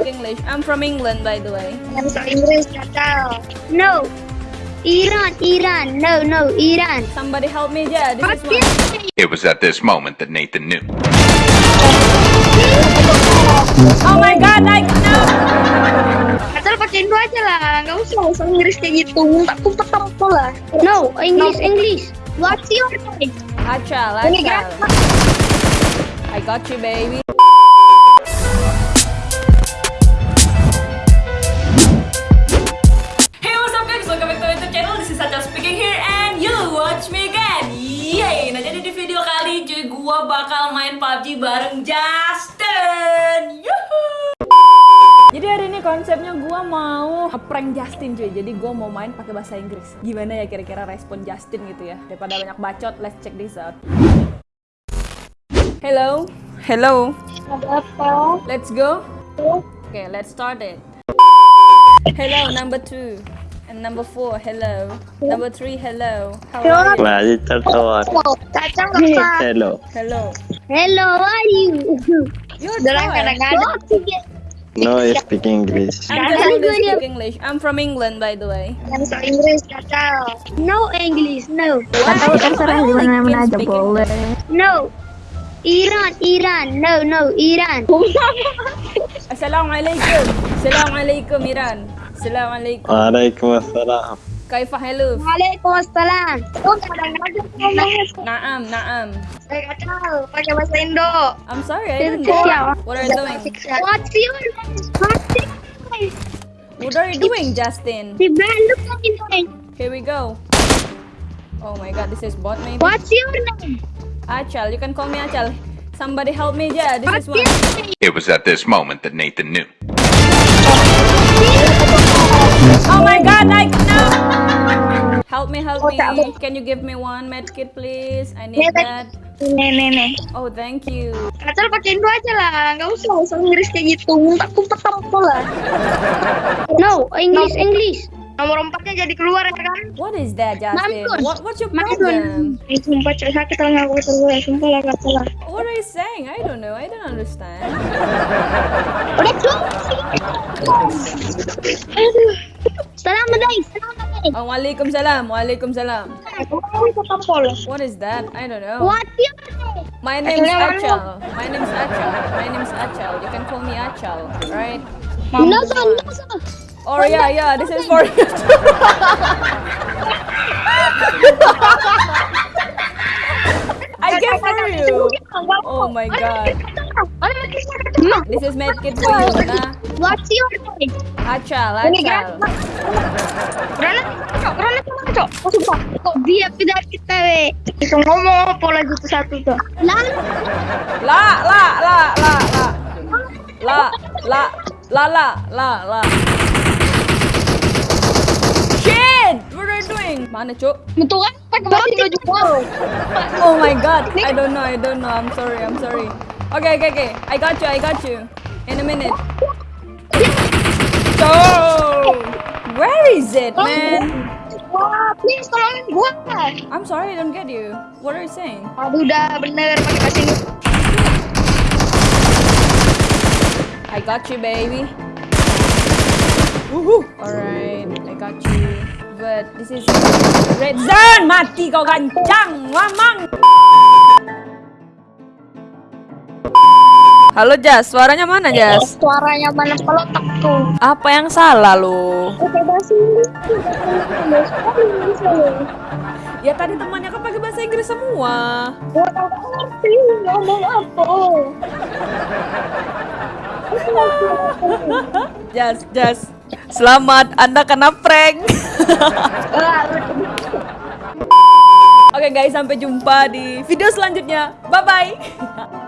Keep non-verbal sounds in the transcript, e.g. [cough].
speak English. I'm from England, by the way. Bahasa Inggris kacau. No. Iran, Iran. No, no, Iran. Somebody help me, yeah. This is one. It was at this moment that Nathan knew. Oh my God, I know. Kacau pakai Indo aja lah. Gak usah bahasa Inggris kayak gitu. Muntah kumpet apa lah. No, English, English. What's your name? Achal, Ini achal. I got you, baby. Main PUBG bareng Justin. Yuhuu! Jadi hari ini konsepnya gua mau prank Justin cuy. Jadi gua mau main pakai bahasa Inggris. Gimana ya kira-kira respon Justin gitu ya? Daripada banyak bacot, let's check this out. Hello. Hello. Ada apa? Let's go. Okay, let's start it. Hello, number two. And number four, hello. Number three, hello. How are you? Apa? Hello. Hello. Hello, how are you? You're Dalam Thai. No, I speak English. I'm just speak English. I'm from England, by the way. Bahasa Inggris kacau. No English, no. Tahu terserah di mana aja boleh. No. Iran, Iran. No, no, Iran. [laughs] Assalamualaikum. Assalamualaikum, Iran. Assalamualaikum. Waalaikumsalam. Kaifa hello? Waalaikumsalam. Kadang-kadang ngomongnya Naam, naam. saya kacau. Pakai bahasa Indo. I'm sorry, I don't know. What are you doing? What's your name? What's? What are you doing, Justin? Si Bandung kan ini. Here we go. Oh my god, this is bot maybe? What's your name? Achal, you can call me Achal. Somebody help me, yeah. This What's is one. It was at this moment that Nathan knew. Oh my god, I know. Help me, help me. Can you give me one medkit, please? I need that. Nih, nih, nih. Oh, thank you. Kacau pakai Indo aja lah. Gak usah bahasa Inggris kayak gitu. Muntah kumpet apa lah. No, English, English. Nomor empatnya jadi keluar ya kan? What is that, Justin? Mampus. What, what's your Mampus. problem? Eh, sumpah cek sakit telinga aku keluar. Sumpah lah, kata lah. What are you saying? I don't know. I don't understand. Udah cukup. Aduh. [laughs] Salam salam guys. Oh. Waalaikumsalam. Kamu tetap polos. What is that? I don't know. What's your name? My name's Achal. Achal. My name's Achal. My name's Achal. You can call me Achal, right? No, sir, no, sir. Oh yeah, yeah. This is for you. [laughs] I get for you. Oh my god. This is medkit for you, na. What's your name? Achal, Achal. Granat, cok, granat mana cok? Oh, sumpah, kok dia tidak kita we? Bisa ngomong apa lagi tuh satu tuh? La, la, la, la, la. La, la, la, la, la, la. Doing? Mana, Cuk? betul kan? Pakai bahasa Indo juga. Oh my god. I don't know, I don't know. I'm sorry, I'm sorry. Okay, okay, okay. I got you, I got you. In a minute. Oh! Where is it, man? Wah, please tolongin gua. I'm sorry, I don't get you. What are you saying? Aduh, udah bener pakai bahasa Inggris. I got you, baby. This is red zone. Mati kau gancang, mamang. Halo Jas, suaranya mana Jas? Suaranya mana pelotak tuh? Apa yang salah lo? Pakai bahasa Inggris. Bahasa Inggris loh. Ya tadi temannya kan pakai bahasa Inggris semua. Gua nggak ngerti ngomong apa. [laughs] Jas, Jas. Selamat, Anda kena prank. [laughs] Oke guys, sampai jumpa di video selanjutnya. Bye bye. [laughs]